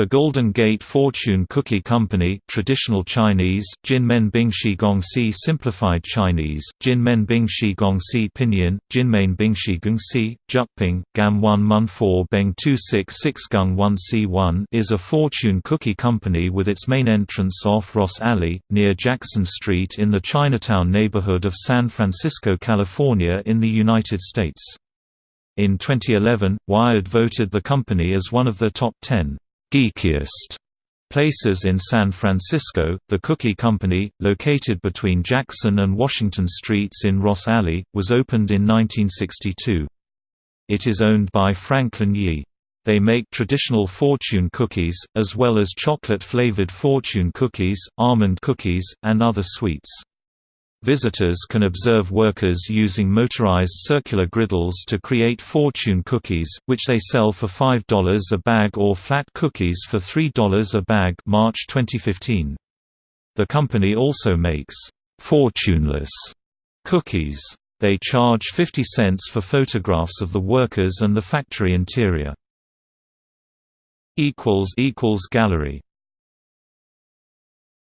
The Golden Gate Fortune Cookie Company traditional Chinese, Jinmen Bingshi Gongxi Simplified Chinese, Jinmen Bingshi Gongxi Pinyin, Jinmen Bingshi Gongxi, Jyutping, Gam 1 Mun 4 Beng 266 Gung 1 C1 is a fortune cookie company with its main entrance off Ross Alley, near Jackson Street in the Chinatown neighborhood of San Francisco, California in the United States. In 2011, Wired voted the company as one of the top 10 geekiest places in San Francisco. The Cookie Company, located between Jackson and Washington Streets in Ross Alley, was opened in 1962. It is owned by Franklin Yi. They make traditional fortune cookies, as well as chocolate-flavored fortune cookies, almond cookies, and other sweets. Visitors can observe workers using motorized circular griddles to create fortune cookies, which they sell for $5 a bag or flat cookies for $3 a bag March 2015. The company also makes «fortuneless» cookies. They charge 50 cents for photographs of the workers and the factory interior. Gallery